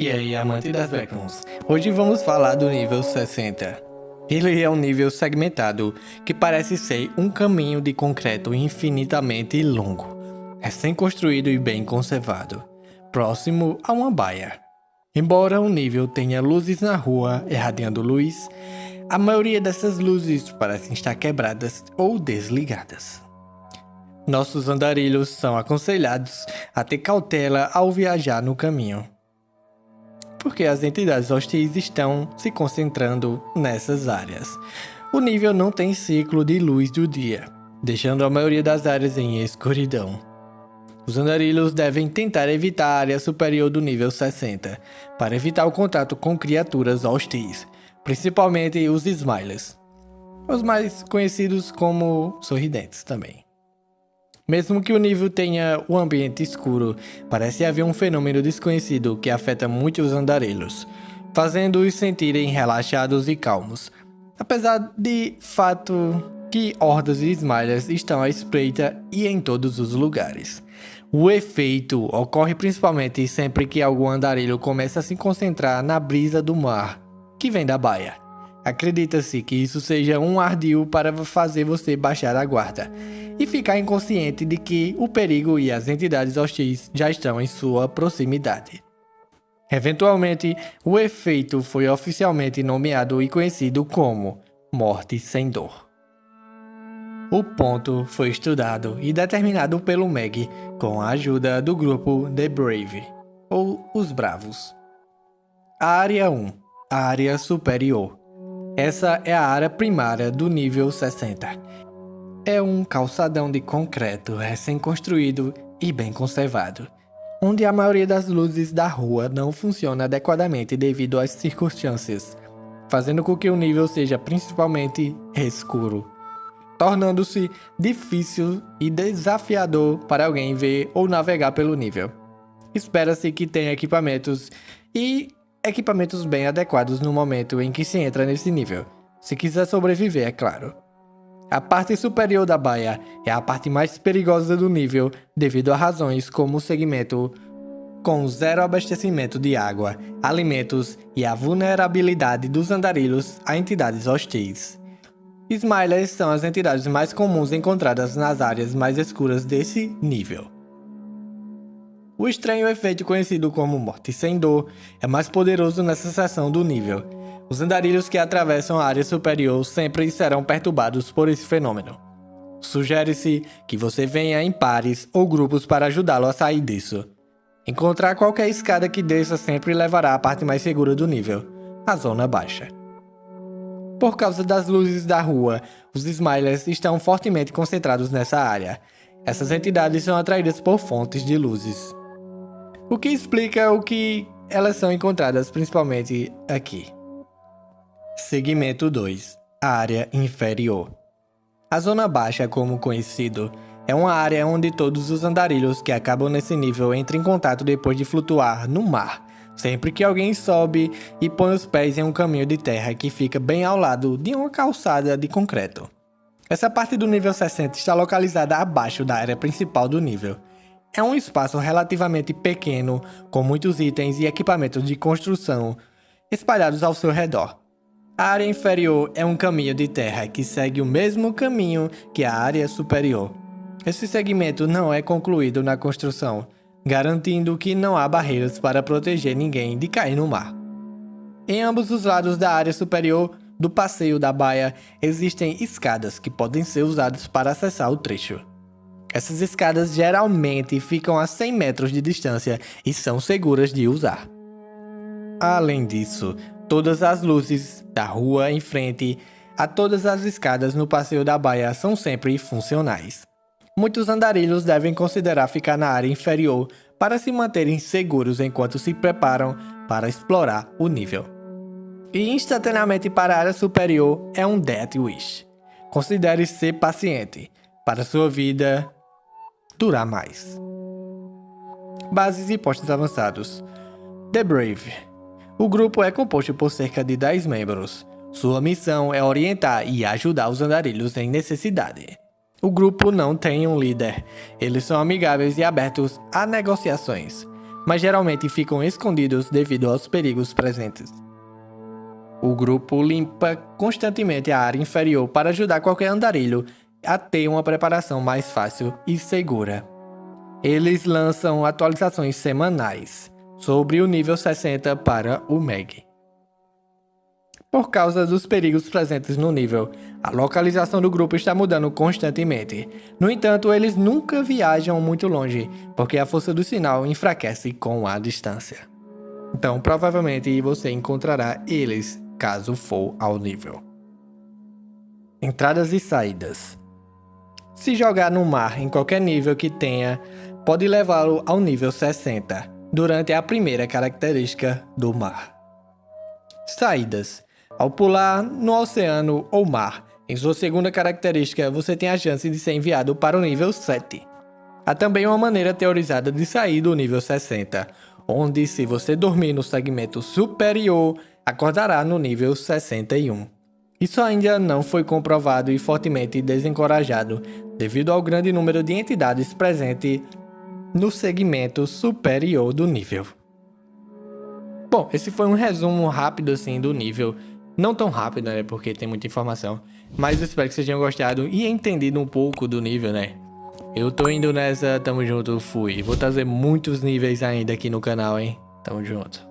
E aí, amante das Backrooms? Hoje vamos falar do nível 60. Ele é um nível segmentado, que parece ser um caminho de concreto infinitamente longo, recém-construído e bem conservado, próximo a uma baia. Embora o nível tenha luzes na rua irradiando luz, a maioria dessas luzes parecem estar quebradas ou desligadas. Nossos andarilhos são aconselhados a ter cautela ao viajar no caminho, porque as entidades hostis estão se concentrando nessas áreas. O nível não tem ciclo de luz do dia, deixando a maioria das áreas em escuridão. Os andarilhos devem tentar evitar a área superior do nível 60, para evitar o contato com criaturas hostis, principalmente os Smilers, os mais conhecidos como sorridentes também. Mesmo que o nível tenha o ambiente escuro, parece haver um fenômeno desconhecido que afeta muito os andarilhos, fazendo-os sentirem relaxados e calmos. Apesar de fato que hordas de Smilers estão à espreita e em todos os lugares. O efeito ocorre principalmente sempre que algum andarilho começa a se concentrar na brisa do mar, que vem da baia. Acredita-se que isso seja um ardil para fazer você baixar a guarda e ficar inconsciente de que o perigo e as entidades hostis já estão em sua proximidade. Eventualmente, o efeito foi oficialmente nomeado e conhecido como morte sem dor. O ponto foi estudado e determinado pelo Meg com a ajuda do grupo The Brave, ou os Bravos. Área 1 A Área Superior Essa é a área primária do nível 60. É um calçadão de concreto recém-construído e bem conservado, onde a maioria das luzes da rua não funciona adequadamente devido às circunstâncias, fazendo com que o nível seja principalmente escuro tornando-se difícil e desafiador para alguém ver ou navegar pelo nível. Espera-se que tenha equipamentos e equipamentos bem adequados no momento em que se entra nesse nível, se quiser sobreviver, é claro. A parte superior da baia é a parte mais perigosa do nível devido a razões como o segmento com zero abastecimento de água, alimentos e a vulnerabilidade dos andarilhos a entidades hostis. Smilers são as entidades mais comuns encontradas nas áreas mais escuras desse nível. O estranho efeito conhecido como morte sem dor é mais poderoso nessa seção do nível. Os andarilhos que atravessam a área superior sempre serão perturbados por esse fenômeno. Sugere-se que você venha em pares ou grupos para ajudá-lo a sair disso. Encontrar qualquer escada que desça sempre levará à parte mais segura do nível, a zona baixa. Por causa das luzes da rua, os Smilers estão fortemente concentrados nessa área. Essas entidades são atraídas por fontes de luzes. O que explica o que elas são encontradas principalmente aqui. Segmento 2 A área inferior. A zona baixa, como conhecido, é uma área onde todos os andarilhos que acabam nesse nível entram em contato depois de flutuar no mar Sempre que alguém sobe e põe os pés em um caminho de terra que fica bem ao lado de uma calçada de concreto. Essa parte do nível 60 está localizada abaixo da área principal do nível. É um espaço relativamente pequeno, com muitos itens e equipamentos de construção espalhados ao seu redor. A área inferior é um caminho de terra que segue o mesmo caminho que a área superior. Esse segmento não é concluído na construção, garantindo que não há barreiras para proteger ninguém de cair no mar. Em ambos os lados da área superior do passeio da baia existem escadas que podem ser usadas para acessar o trecho. Essas escadas geralmente ficam a 100 metros de distância e são seguras de usar. Além disso, todas as luzes da rua em frente a todas as escadas no passeio da baia são sempre funcionais muitos andarilhos devem considerar ficar na área inferior para se manterem seguros enquanto se preparam para explorar o nível. E instantaneamente para a área superior é um Death Wish. Considere ser paciente para sua vida durar mais. Bases e postos avançados. The Brave. O grupo é composto por cerca de 10 membros. Sua missão é orientar e ajudar os andarilhos em necessidade. O grupo não tem um líder. Eles são amigáveis e abertos a negociações. mas geralmente ficam escondidos devido aos perigos presentes. O grupo limpa constantemente a área inferior para ajudar qualquer andarilho a ter uma preparação mais fácil e segura. Eles lançam atualizações semanais sobre o nível 60 para o MEG. Por causa dos perigos presentes no nível, a localização do grupo está mudando constantemente. No entanto, eles nunca viajam muito longe, porque a força do sinal enfraquece com a distância. Então, provavelmente você encontrará eles caso for ao nível. Entradas e saídas. Se jogar no mar em qualquer nível que tenha, pode levá-lo ao nível 60, durante a primeira característica do mar. Saídas. Ao pular no oceano ou mar, em sua segunda característica, você tem a chance de ser enviado para o nível 7. Há também uma maneira teorizada de sair do nível 60, onde se você dormir no segmento superior, acordará no nível 61. Isso ainda não foi comprovado e fortemente desencorajado devido ao grande número de entidades presente no segmento superior do nível. Bom, esse foi um resumo rápido assim do nível não tão rápido, né? Porque tem muita informação. Mas espero que vocês tenham gostado e entendido um pouco do nível, né? Eu tô indo nessa, tamo junto, fui. Vou trazer muitos níveis ainda aqui no canal, hein? Tamo junto.